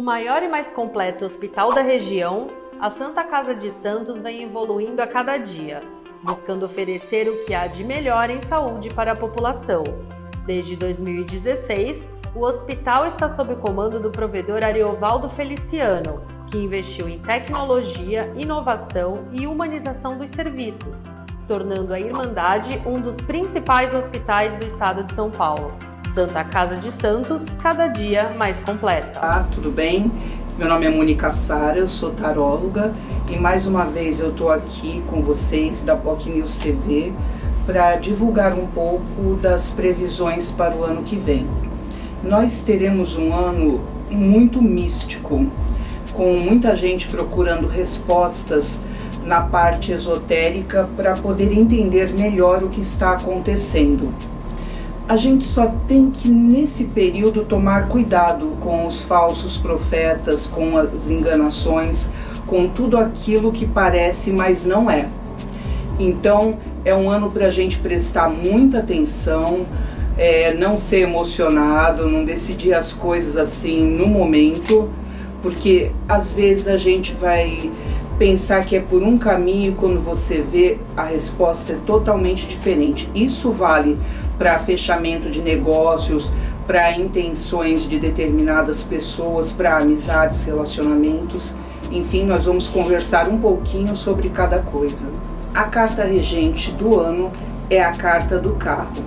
O maior e mais completo hospital da região, a Santa Casa de Santos vem evoluindo a cada dia, buscando oferecer o que há de melhor em saúde para a população. Desde 2016, o hospital está sob o comando do provedor Ariovaldo Feliciano, que investiu em tecnologia, inovação e humanização dos serviços, tornando a Irmandade um dos principais hospitais do estado de São Paulo. Santa Casa de Santos, cada dia mais completa. Olá, tudo bem? Meu nome é Mônica Sara, eu sou taróloga e mais uma vez eu estou aqui com vocês da POC News TV para divulgar um pouco das previsões para o ano que vem. Nós teremos um ano muito místico, com muita gente procurando respostas na parte esotérica para poder entender melhor o que está acontecendo a gente só tem que nesse período tomar cuidado com os falsos profetas, com as enganações, com tudo aquilo que parece, mas não é. Então é um ano para a gente prestar muita atenção, é, não ser emocionado, não decidir as coisas assim no momento, porque às vezes a gente vai pensar que é por um caminho quando você vê a resposta é totalmente diferente. Isso vale para fechamento de negócios, para intenções de determinadas pessoas, para amizades, relacionamentos. Enfim, nós vamos conversar um pouquinho sobre cada coisa. A carta regente do ano é a carta do carro.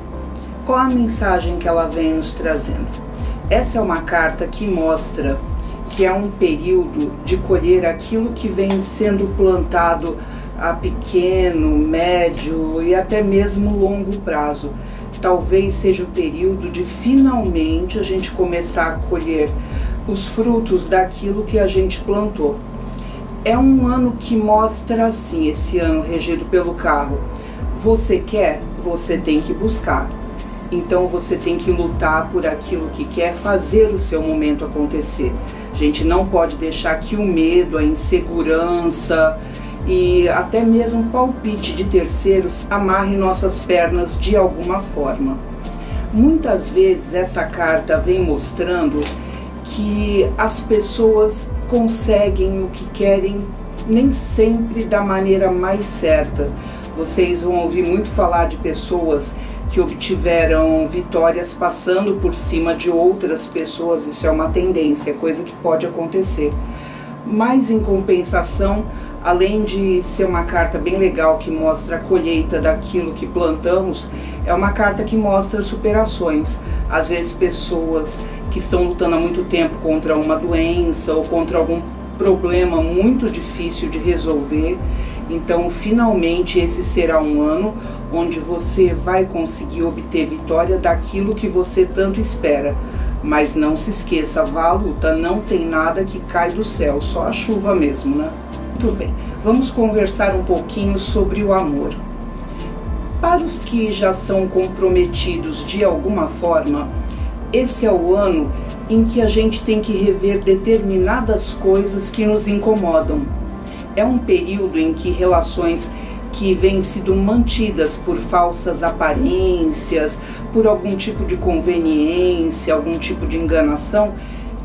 Qual a mensagem que ela vem nos trazendo? Essa é uma carta que mostra que é um período de colher aquilo que vem sendo plantado a pequeno, médio e até mesmo longo prazo. Talvez seja o período de finalmente a gente começar a colher os frutos daquilo que a gente plantou. É um ano que mostra assim, esse ano regido pelo carro. Você quer, você tem que buscar. Então você tem que lutar por aquilo que quer, fazer o seu momento acontecer. A gente não pode deixar que o medo, a insegurança e até mesmo palpite de terceiros amarre nossas pernas de alguma forma. Muitas vezes essa carta vem mostrando que as pessoas conseguem o que querem nem sempre da maneira mais certa. Vocês vão ouvir muito falar de pessoas que obtiveram vitórias passando por cima de outras pessoas, isso é uma tendência, é coisa que pode acontecer. Mas em compensação, além de ser uma carta bem legal que mostra a colheita daquilo que plantamos, é uma carta que mostra superações. Às vezes pessoas que estão lutando há muito tempo contra uma doença ou contra algum problema muito difícil de resolver então, finalmente, esse será um ano onde você vai conseguir obter vitória daquilo que você tanto espera. Mas não se esqueça, vá à luta, não tem nada que cai do céu, só a chuva mesmo, né? Muito bem, vamos conversar um pouquinho sobre o amor. Para os que já são comprometidos de alguma forma, esse é o ano em que a gente tem que rever determinadas coisas que nos incomodam é um período em que relações que vêm sido mantidas por falsas aparências, por algum tipo de conveniência, algum tipo de enganação,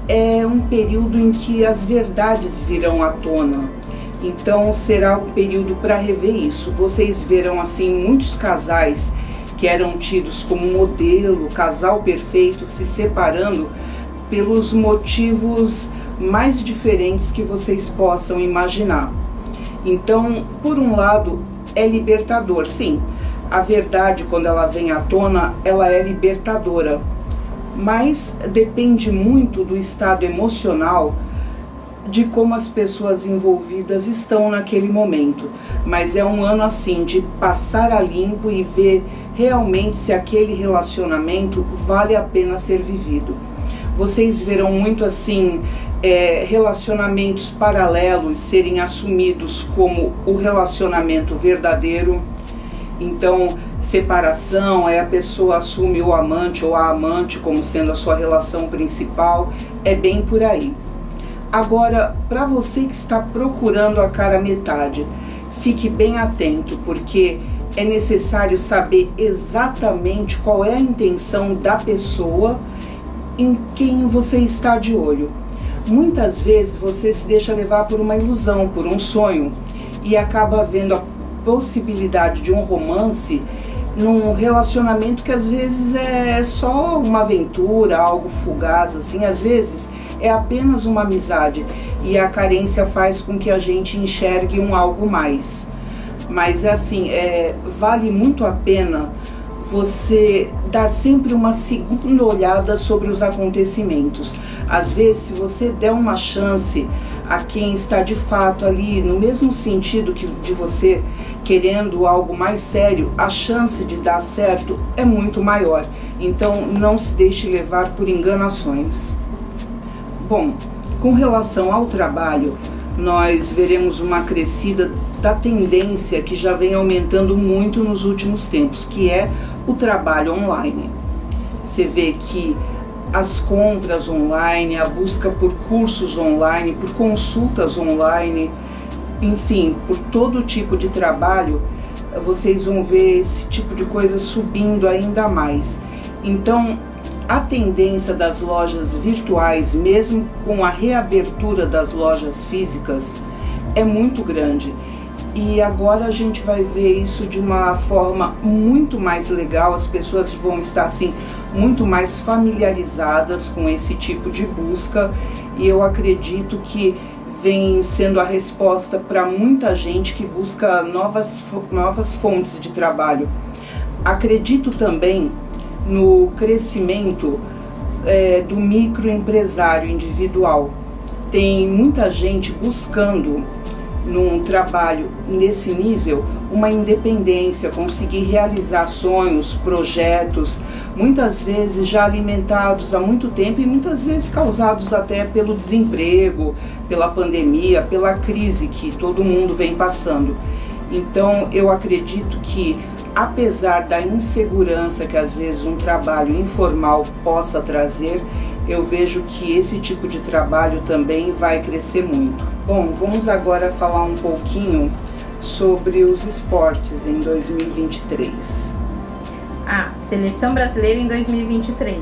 é um período em que as verdades virão à tona. Então será um período para rever isso. Vocês verão assim muitos casais que eram tidos como modelo, casal perfeito, se separando pelos motivos mais diferentes que vocês possam imaginar. Então, por um lado, é libertador, sim. A verdade, quando ela vem à tona, ela é libertadora. Mas depende muito do estado emocional de como as pessoas envolvidas estão naquele momento. Mas é um ano assim de passar a limpo e ver realmente se aquele relacionamento vale a pena ser vivido. Vocês verão muito assim é, relacionamentos paralelos serem assumidos como o relacionamento verdadeiro. Então, separação é a pessoa assume o amante ou a amante como sendo a sua relação principal, é bem por aí. Agora, para você que está procurando a cara metade, fique bem atento, porque é necessário saber exatamente qual é a intenção da pessoa em quem você está de olho. Muitas vezes você se deixa levar por uma ilusão, por um sonho e acaba vendo a possibilidade de um romance num relacionamento que às vezes é só uma aventura, algo fugaz, assim, às vezes é apenas uma amizade e a carência faz com que a gente enxergue um algo mais. Mas assim, é, vale muito a pena você dar sempre uma segunda olhada sobre os acontecimentos. Às vezes, se você der uma chance a quem está de fato ali no mesmo sentido que de você, querendo algo mais sério, a chance de dar certo é muito maior. Então, não se deixe levar por enganações. Bom, com relação ao trabalho, nós veremos uma crescida da tendência que já vem aumentando muito nos últimos tempos, que é o trabalho online. Você vê que as compras online, a busca por cursos online, por consultas online, enfim, por todo tipo de trabalho, vocês vão ver esse tipo de coisa subindo ainda mais. Então, a tendência das lojas virtuais, mesmo com a reabertura das lojas físicas, é muito grande. E agora a gente vai ver isso de uma forma muito mais legal, as pessoas vão estar assim muito mais familiarizadas com esse tipo de busca e eu acredito que vem sendo a resposta para muita gente que busca novas, novas fontes de trabalho. Acredito também no crescimento é, do microempresário individual. Tem muita gente buscando num trabalho nesse nível uma independência, conseguir realizar sonhos, projetos, muitas vezes já alimentados há muito tempo e muitas vezes causados até pelo desemprego, pela pandemia, pela crise que todo mundo vem passando. Então eu acredito que apesar da insegurança que às vezes um trabalho informal possa trazer, eu vejo que esse tipo de trabalho também vai crescer muito. Bom, vamos agora falar um pouquinho sobre os esportes em 2023. Ah, seleção brasileira em 2023.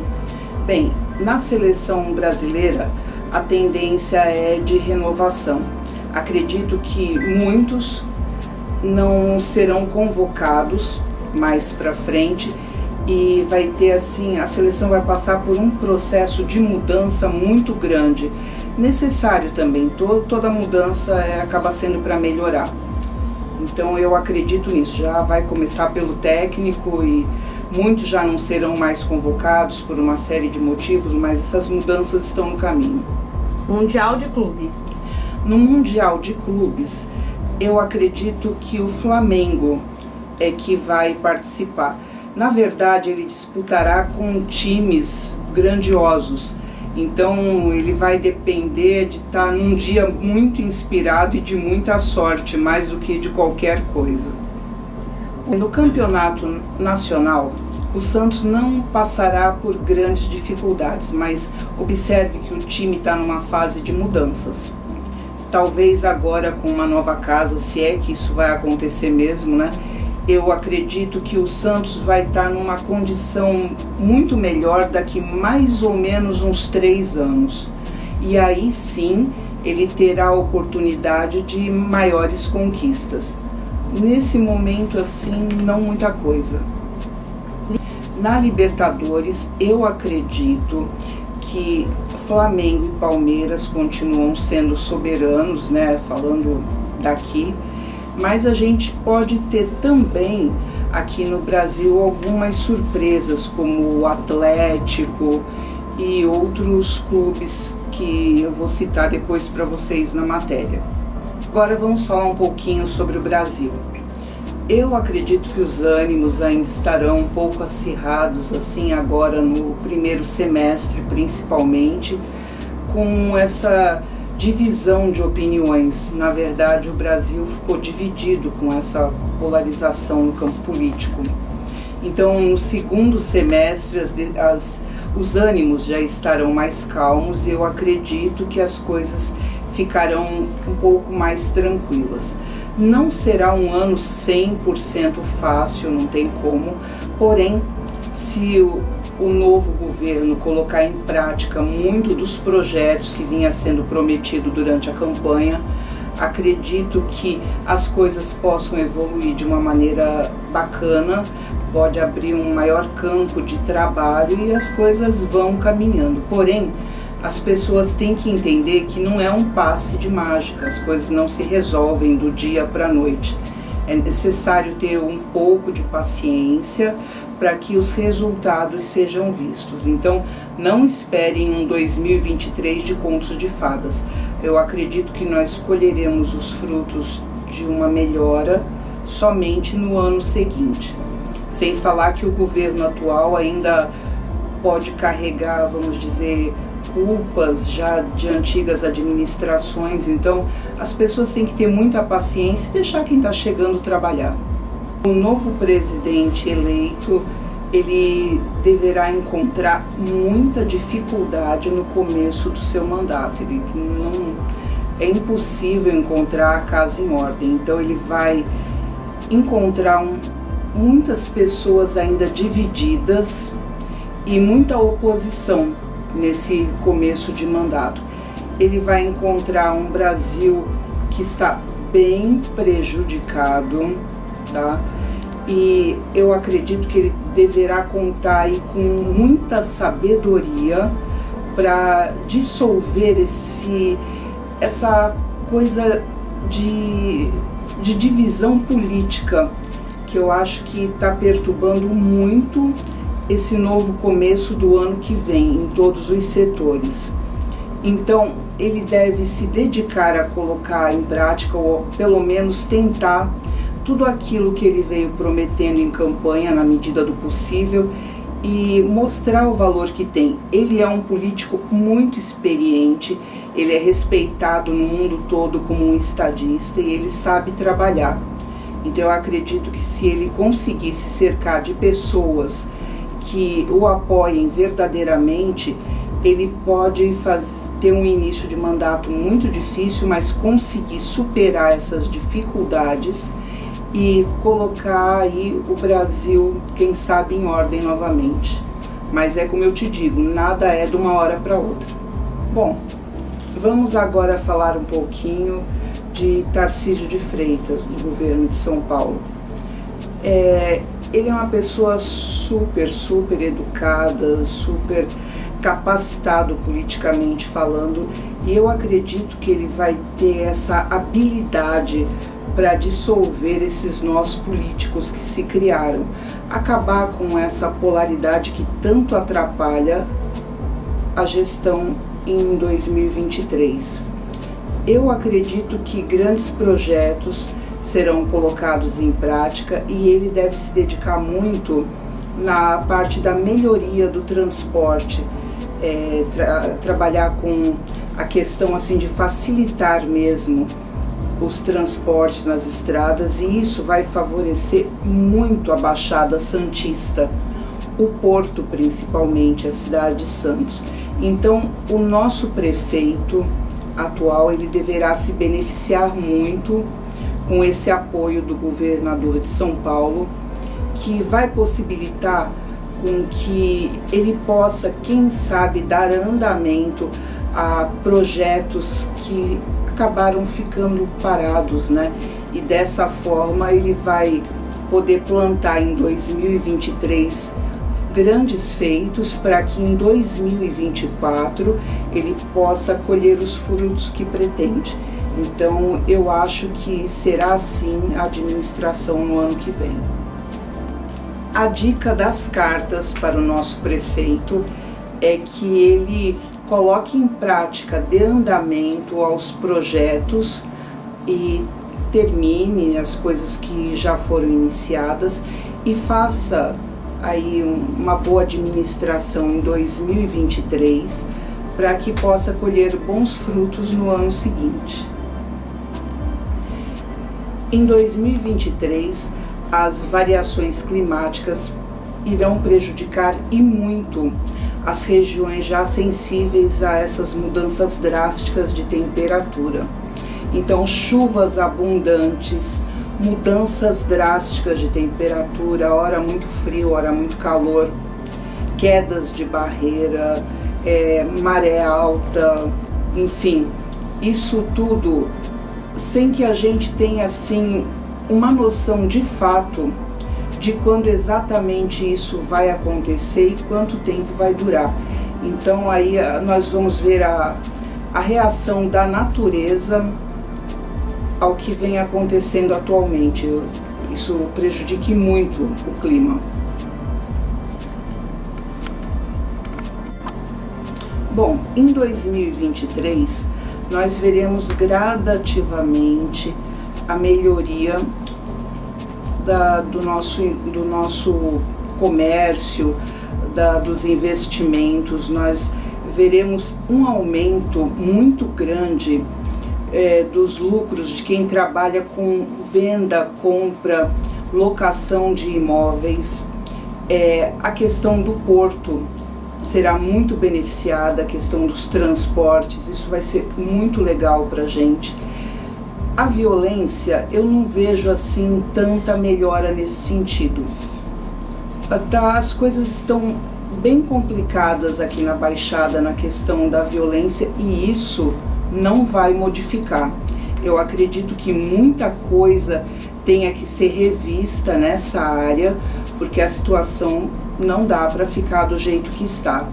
Bem, na seleção brasileira a tendência é de renovação. Acredito que muitos não serão convocados mais para frente e vai ter assim, a seleção vai passar por um processo de mudança muito grande. Necessário também, to, toda mudança é, acaba sendo para melhorar. Então eu acredito nisso, já vai começar pelo técnico e muitos já não serão mais convocados por uma série de motivos, mas essas mudanças estão no caminho. Mundial de Clubes. No Mundial de Clubes, eu acredito que o Flamengo é que vai participar. Na verdade, ele disputará com times grandiosos. Então, ele vai depender de estar num dia muito inspirado e de muita sorte, mais do que de qualquer coisa. No campeonato nacional, o Santos não passará por grandes dificuldades, mas observe que o time está numa fase de mudanças. Talvez agora com uma nova casa, se é que isso vai acontecer mesmo, né? Eu acredito que o Santos vai estar numa condição muito melhor daqui mais ou menos uns três anos. E aí sim ele terá a oportunidade de maiores conquistas. Nesse momento, assim, não muita coisa. Na Libertadores, eu acredito que Flamengo e Palmeiras continuam sendo soberanos, né? Falando daqui mas a gente pode ter também aqui no Brasil algumas surpresas, como o Atlético e outros clubes que eu vou citar depois para vocês na matéria. Agora vamos falar um pouquinho sobre o Brasil. Eu acredito que os ânimos ainda estarão um pouco acirrados assim agora no primeiro semestre, principalmente, com essa divisão de opiniões. Na verdade, o Brasil ficou dividido com essa polarização no campo político. Então, no segundo semestre, as, as, os ânimos já estarão mais calmos e eu acredito que as coisas ficarão um pouco mais tranquilas. Não será um ano 100% fácil, não tem como, porém, se o, o novo governo colocar em prática muito dos projetos que vinha sendo prometido durante a campanha. Acredito que as coisas possam evoluir de uma maneira bacana, pode abrir um maior campo de trabalho e as coisas vão caminhando. Porém, as pessoas têm que entender que não é um passe de mágica, as coisas não se resolvem do dia para a noite. É necessário ter um pouco de paciência para que os resultados sejam vistos. Então, não esperem um 2023 de contos de fadas. Eu acredito que nós colheremos os frutos de uma melhora somente no ano seguinte. Sem falar que o governo atual ainda pode carregar, vamos dizer, culpas já de antigas administrações. Então, as pessoas têm que ter muita paciência e deixar quem está chegando trabalhar. O novo presidente eleito, ele deverá encontrar muita dificuldade no começo do seu mandato. Ele não é impossível encontrar a casa em ordem. Então ele vai encontrar um, muitas pessoas ainda divididas e muita oposição nesse começo de mandato. Ele vai encontrar um Brasil que está bem prejudicado, tá? E eu acredito que ele deverá contar com muita sabedoria para dissolver esse essa coisa de, de divisão política que eu acho que está perturbando muito esse novo começo do ano que vem em todos os setores. Então, ele deve se dedicar a colocar em prática, ou pelo menos tentar, tudo aquilo que ele veio prometendo em campanha, na medida do possível, e mostrar o valor que tem. Ele é um político muito experiente, ele é respeitado no mundo todo como um estadista e ele sabe trabalhar. Então, eu acredito que se ele conseguir se cercar de pessoas que o apoiem verdadeiramente, ele pode faz, ter um início de mandato muito difícil, mas conseguir superar essas dificuldades e colocar aí o Brasil, quem sabe, em ordem novamente. Mas é como eu te digo, nada é de uma hora para outra. Bom, vamos agora falar um pouquinho de Tarcísio de Freitas, do governo de São Paulo. É, ele é uma pessoa super, super educada, super capacitado politicamente falando, e eu acredito que ele vai ter essa habilidade para dissolver esses nós políticos que se criaram, acabar com essa polaridade que tanto atrapalha a gestão em 2023. Eu acredito que grandes projetos serão colocados em prática e ele deve se dedicar muito na parte da melhoria do transporte, é, tra trabalhar com a questão assim de facilitar mesmo os transportes nas estradas e isso vai favorecer muito a Baixada Santista, o Porto principalmente, a cidade de Santos. Então, o nosso prefeito atual, ele deverá se beneficiar muito com esse apoio do governador de São Paulo, que vai possibilitar com que ele possa, quem sabe, dar andamento a projetos que acabaram ficando parados, né? E dessa forma ele vai poder plantar em 2023 grandes feitos para que em 2024 ele possa colher os frutos que pretende. Então, eu acho que será assim a administração no ano que vem. A dica das cartas para o nosso prefeito é que ele coloque em prática de andamento aos projetos e termine as coisas que já foram iniciadas e faça aí uma boa administração em 2023 para que possa colher bons frutos no ano seguinte. Em 2023, as variações climáticas irão prejudicar e muito as regiões já sensíveis a essas mudanças drásticas de temperatura. Então, chuvas abundantes, mudanças drásticas de temperatura, hora muito frio, hora muito calor, quedas de barreira, é, maré alta, enfim, isso tudo sem que a gente tenha assim uma noção de fato de quando exatamente isso vai acontecer e quanto tempo vai durar. Então aí ah, nós vamos ver a, a reação da natureza ao que vem acontecendo atualmente. Isso prejudique muito o clima. Bom, em 2023 nós veremos gradativamente a melhoria da, do, nosso, do nosso comércio, da, dos investimentos, nós veremos um aumento muito grande é, dos lucros de quem trabalha com venda, compra, locação de imóveis. É, a questão do porto será muito beneficiada, a questão dos transportes, isso vai ser muito legal para a gente. A violência, eu não vejo assim tanta melhora nesse sentido. As coisas estão bem complicadas aqui na Baixada na questão da violência e isso não vai modificar. Eu acredito que muita coisa tenha que ser revista nessa área, porque a situação não dá para ficar do jeito que está.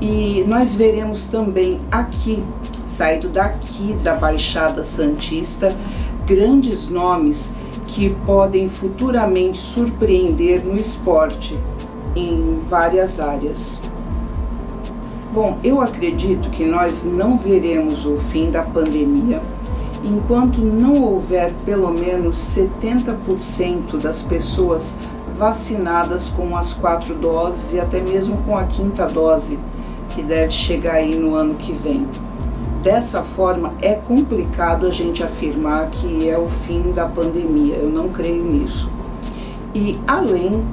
E nós veremos também aqui saído daqui da Baixada Santista, grandes nomes que podem futuramente surpreender no esporte em várias áreas. Bom, eu acredito que nós não veremos o fim da pandemia enquanto não houver pelo menos 70% das pessoas vacinadas com as quatro doses e até mesmo com a quinta dose, que deve chegar aí no ano que vem. Dessa forma, é complicado a gente afirmar que é o fim da pandemia. Eu não creio nisso. E além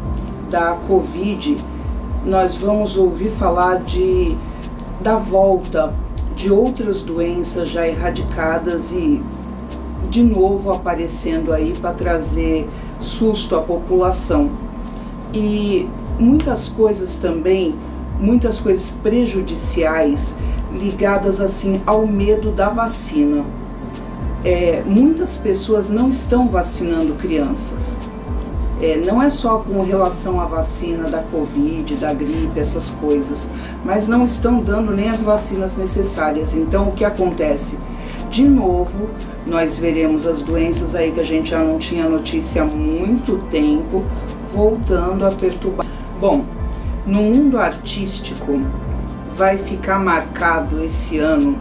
da Covid, nós vamos ouvir falar de, da volta de outras doenças já erradicadas e de novo aparecendo aí para trazer susto à população. E muitas coisas também, muitas coisas prejudiciais ligadas assim ao medo da vacina. É, muitas pessoas não estão vacinando crianças. É, não é só com relação à vacina da Covid, da gripe, essas coisas, mas não estão dando nem as vacinas necessárias. Então, o que acontece? De novo, nós veremos as doenças aí que a gente já não tinha notícia há muito tempo, voltando a perturbar. Bom, no mundo artístico, vai ficar marcado esse ano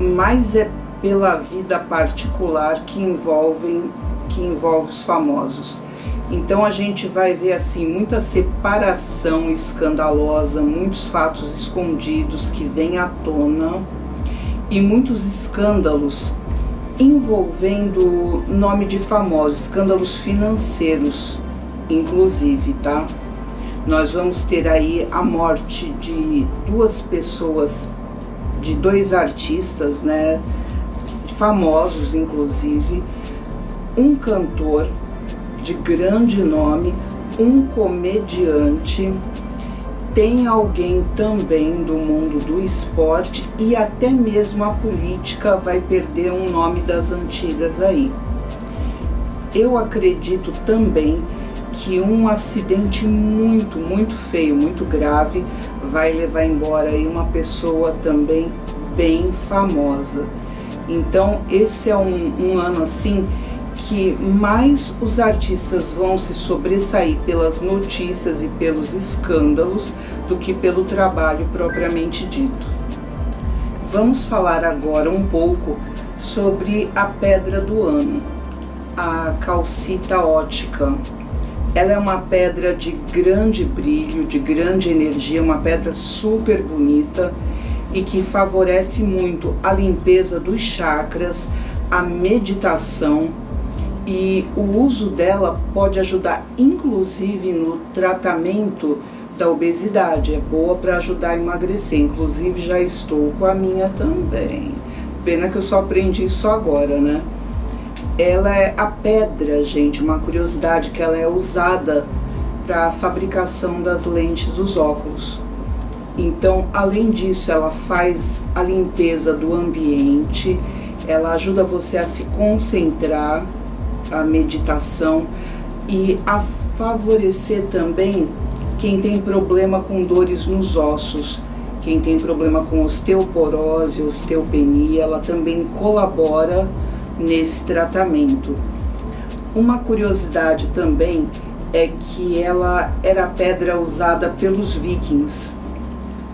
mais é pela vida particular que envolve, que envolve os famosos. Então a gente vai ver assim muita separação escandalosa, muitos fatos escondidos que vêm à tona e muitos escândalos envolvendo nome de famosos, escândalos financeiros, inclusive, tá? Nós vamos ter aí a morte de duas pessoas, de dois artistas, né, famosos inclusive, um cantor de grande nome, um comediante, tem alguém também do mundo do esporte e até mesmo a política vai perder um nome das antigas aí. Eu acredito também que um acidente muito, muito feio, muito grave, vai levar embora aí uma pessoa também bem famosa. Então esse é um, um ano assim que mais os artistas vão se sobressair pelas notícias e pelos escândalos do que pelo trabalho propriamente dito. Vamos falar agora um pouco sobre a pedra do ano, a calcita ótica. Ela é uma pedra de grande brilho, de grande energia, uma pedra super bonita e que favorece muito a limpeza dos chakras, a meditação e o uso dela pode ajudar inclusive no tratamento da obesidade. É boa para ajudar a emagrecer, inclusive já estou com a minha também. Pena que eu só aprendi isso agora, né? Ela é a pedra, gente, uma curiosidade que ela é usada para a fabricação das lentes dos óculos. Então, além disso, ela faz a limpeza do ambiente, ela ajuda você a se concentrar, a meditação e a favorecer também quem tem problema com dores nos ossos, quem tem problema com osteoporose, osteopenia, ela também colabora nesse tratamento. Uma curiosidade também é que ela era pedra usada pelos vikings.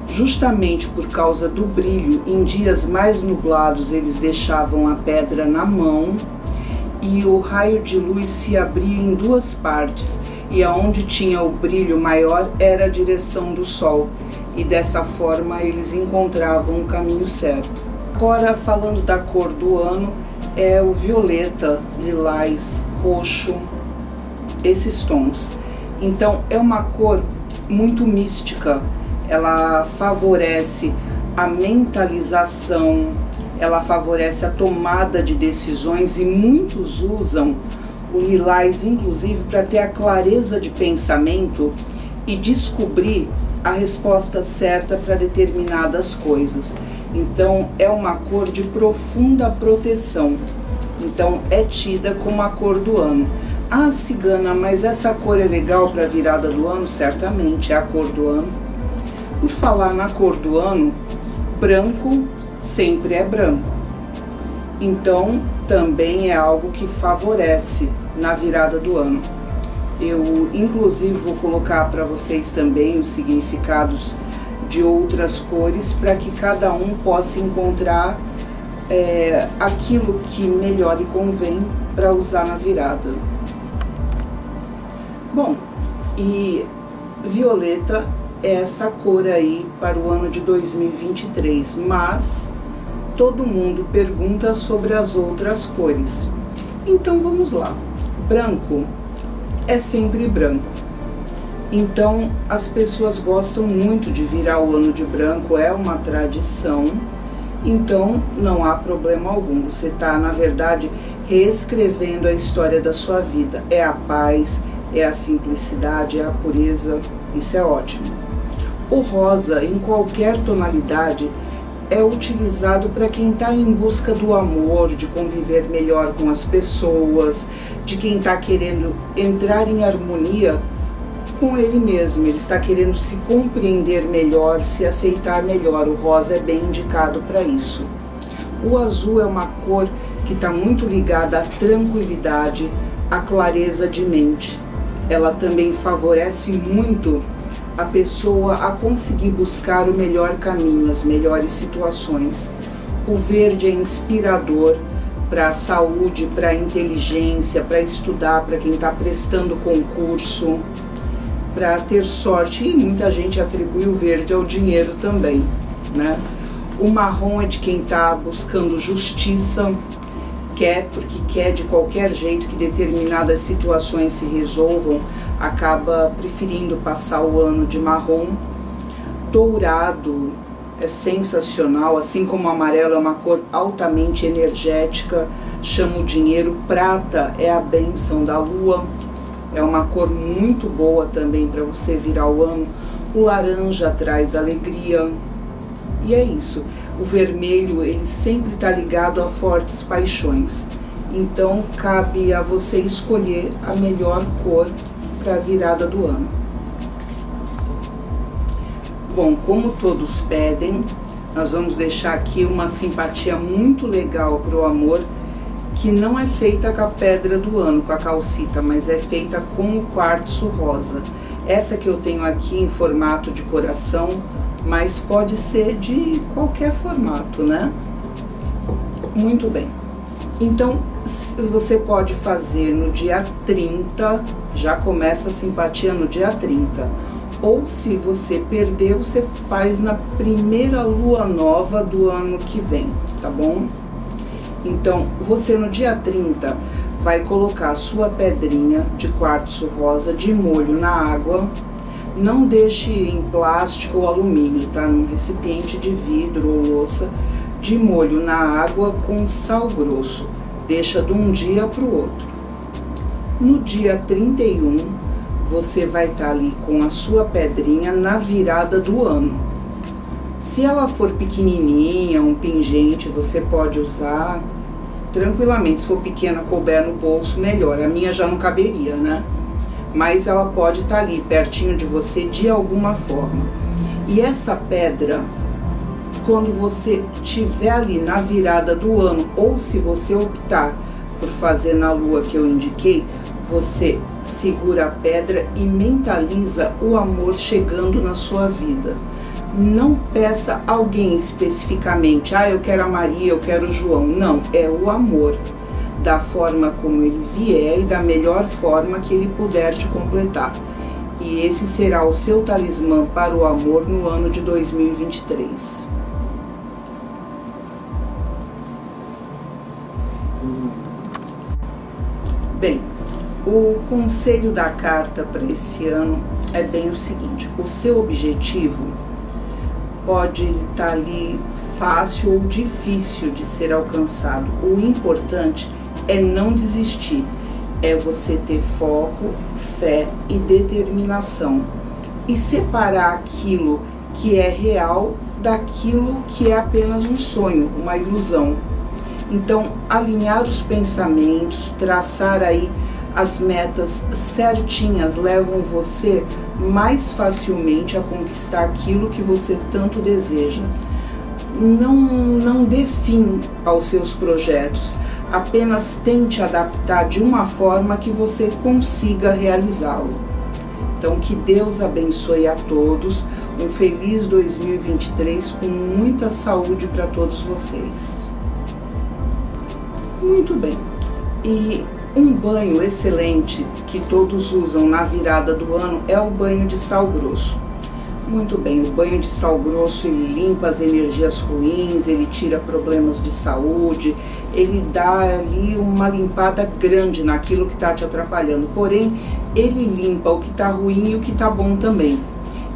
Justamente por causa do brilho, em dias mais nublados eles deixavam a pedra na mão e o raio de luz se abria em duas partes e aonde tinha o brilho maior era a direção do sol e dessa forma eles encontravam o caminho certo. Agora falando da cor do ano é o violeta, lilás, roxo, esses tons. Então é uma cor muito mística, ela favorece a mentalização, ela favorece a tomada de decisões e muitos usam o lilás, inclusive, para ter a clareza de pensamento e descobrir a resposta certa para determinadas coisas. Então, é uma cor de profunda proteção. Então, é tida como a cor do ano. Ah, cigana, mas essa cor é legal para a virada do ano? Certamente, é a cor do ano. Por falar na cor do ano, branco sempre é branco. Então, também é algo que favorece na virada do ano. Eu, inclusive, vou colocar para vocês também os significados de outras cores para que cada um possa encontrar é, aquilo que melhor lhe convém para usar na virada. Bom, e violeta é essa cor aí para o ano de 2023, mas todo mundo pergunta sobre as outras cores. Então vamos lá branco é sempre branco. Então as pessoas gostam muito de virar o ano de branco, é uma tradição. Então não há problema algum. Você está, na verdade, reescrevendo a história da sua vida. É a paz, é a simplicidade, é a pureza. Isso é ótimo. O rosa, em qualquer tonalidade, é utilizado para quem está em busca do amor, de conviver melhor com as pessoas, de quem está querendo entrar em harmonia com ele mesmo. Ele está querendo se compreender melhor, se aceitar melhor. O rosa é bem indicado para isso. O azul é uma cor que está muito ligada à tranquilidade, à clareza de mente. Ela também favorece muito a pessoa a conseguir buscar o melhor caminho, as melhores situações. O verde é inspirador para a saúde, para a inteligência, para estudar, para quem está prestando concurso, para ter sorte. E muita gente atribui o verde ao dinheiro também. Né? O marrom é de quem está buscando justiça, quer porque quer de qualquer jeito que determinadas situações se resolvam acaba preferindo passar o ano de marrom. Dourado é sensacional, assim como amarelo é uma cor altamente energética, chama o dinheiro. Prata é a benção da lua, é uma cor muito boa também para você virar o ano. O laranja traz alegria. E é isso. O vermelho, ele sempre está ligado a fortes paixões. Então, cabe a você escolher a melhor cor para a virada do ano. Bom, como todos pedem, nós vamos deixar aqui uma simpatia muito legal para o amor, que não é feita com a pedra do ano, com a calcita, mas é feita com o quartzo rosa. Essa que eu tenho aqui em formato de coração, mas pode ser de qualquer formato, né? Muito bem. Então, você pode fazer no dia 30, já começa a simpatia no dia 30. Ou se você perder, você faz na primeira lua nova do ano que vem, tá bom? Então, você no dia 30 vai colocar sua pedrinha de quartzo rosa de molho na água. Não deixe em plástico ou alumínio, tá? Num recipiente de vidro ou louça de molho na água com sal grosso. Deixa de um dia para o outro. No dia 31, você vai estar tá ali com a sua pedrinha na virada do ano. Se ela for pequenininha, um pingente, você pode usar tranquilamente. Se for pequena, couber no bolso, melhor. A minha já não caberia, né? Mas ela pode estar tá ali, pertinho de você, de alguma forma. E essa pedra, quando você tiver ali na virada do ano, ou se você optar por fazer na lua que eu indiquei, você segura a pedra e mentaliza o amor chegando na sua vida. Não peça alguém especificamente, ah, eu quero a Maria, eu quero o João. Não, é o amor, da forma como ele vier e da melhor forma que ele puder te completar. E esse será o seu talismã para o amor no ano de 2023. Bem, o conselho da carta para esse ano é bem o seguinte: o seu objetivo pode estar ali fácil ou difícil de ser alcançado. O importante é não desistir, é você ter foco, fé e determinação e separar aquilo que é real daquilo que é apenas um sonho, uma ilusão. Então, alinhar os pensamentos, traçar aí as metas certinhas levam você mais facilmente a conquistar aquilo que você tanto deseja. Não, não dê fim aos seus projetos, apenas tente adaptar de uma forma que você consiga realizá-lo. Então, que Deus abençoe a todos. Um feliz 2023 com muita saúde para todos vocês. Muito bem. E um banho excelente que todos usam na virada do ano é o banho de sal grosso. Muito bem, o banho de sal grosso ele limpa as energias ruins, ele tira problemas de saúde, ele dá ali uma limpada grande naquilo que está te atrapalhando. Porém, ele limpa o que está ruim e o que está bom também.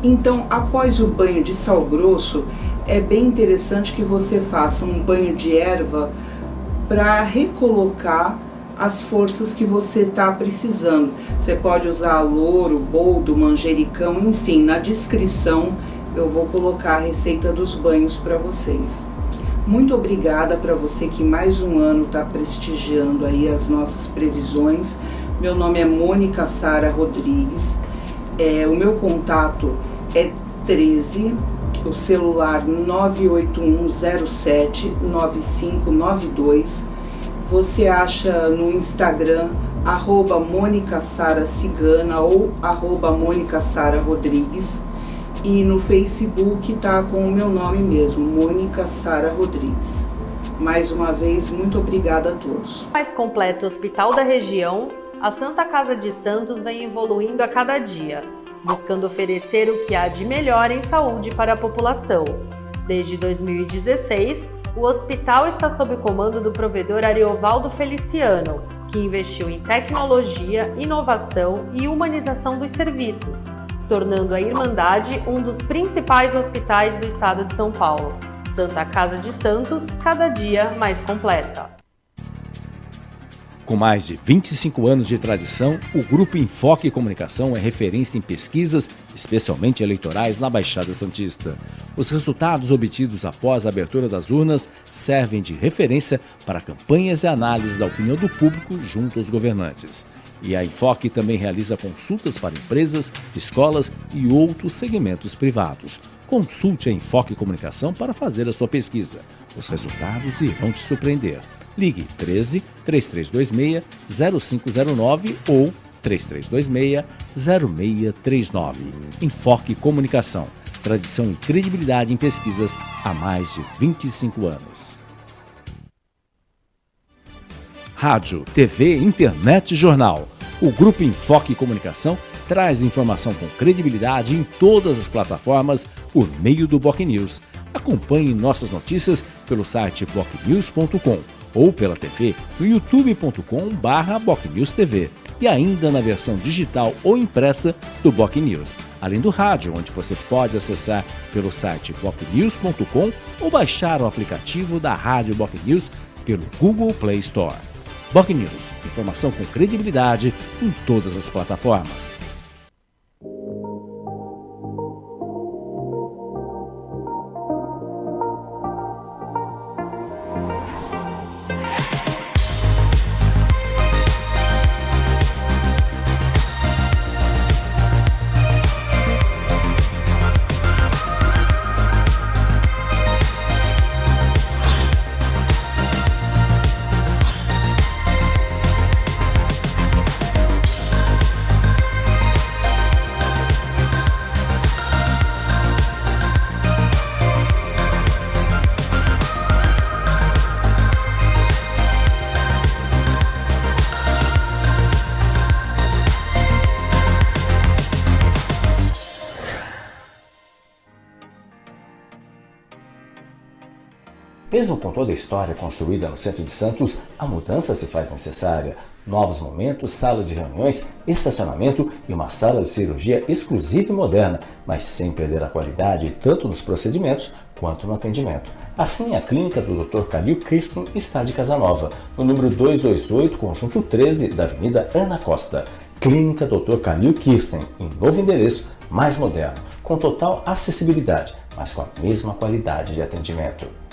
Então, após o banho de sal grosso, é bem interessante que você faça um banho de erva para recolocar as forças que você está precisando. Você pode usar louro, boldo, manjericão, enfim, na descrição eu vou colocar a receita dos banhos para vocês. Muito obrigada para você que mais um ano está prestigiando aí as nossas previsões. Meu nome é Mônica Sara Rodrigues. É, o meu contato é 13, o celular 98107 9592 você acha no Instagram arroba Mônica Sara Cigana ou arroba Mônica Sara Rodrigues e no Facebook tá com o meu nome mesmo, Mônica Sara Rodrigues. Mais uma vez, muito obrigada a todos. Mais completo hospital da região, a Santa Casa de Santos vem evoluindo a cada dia, buscando oferecer o que há de melhor em saúde para a população. Desde 2016, o hospital está sob comando do provedor Ariovaldo Feliciano, que investiu em tecnologia, inovação e humanização dos serviços, tornando a Irmandade um dos principais hospitais do estado de São Paulo. Santa Casa de Santos, cada dia mais completa. Com mais de 25 anos de tradição, o Grupo Enfoque Comunicação é referência em pesquisas, especialmente eleitorais, na Baixada Santista. Os resultados obtidos após a abertura das urnas servem de referência para campanhas e análises da opinião do público junto aos governantes. E a Enfoque também realiza consultas para empresas, escolas e outros segmentos privados. Consulte a Enfoque Comunicação para fazer a sua pesquisa. Os resultados irão te surpreender. Ligue 13 3326 0509 ou 3326 0639. Enfoque Comunicação. Tradição e credibilidade em pesquisas há mais de 25 anos. Rádio, TV, internet e jornal. O Grupo Enfoque Comunicação traz informação com credibilidade em todas as plataformas por meio do Boc News. Acompanhe nossas notícias pelo site bocnews.com ou pela TV no youtube.com/bocnewstv e ainda na versão digital ou impressa do Boc News, além do rádio, onde você pode acessar pelo site bocnews.com ou baixar o aplicativo da Rádio Boc News pelo Google Play Store. Boc News, informação com credibilidade em todas as plataformas. Mesmo com toda a história construída no centro de Santos, a mudança se faz necessária. Novos momentos, salas de reuniões, estacionamento e uma sala de cirurgia exclusiva e moderna, mas sem perder a qualidade tanto nos procedimentos quanto no atendimento. Assim, a clínica do Dr. Calil Kirsten está de Casanova, no número 228, conjunto 13 da Avenida Ana Costa. Clínica Dr. Calil Kirsten, em novo endereço, mais moderno, com total acessibilidade, mas com a mesma qualidade de atendimento.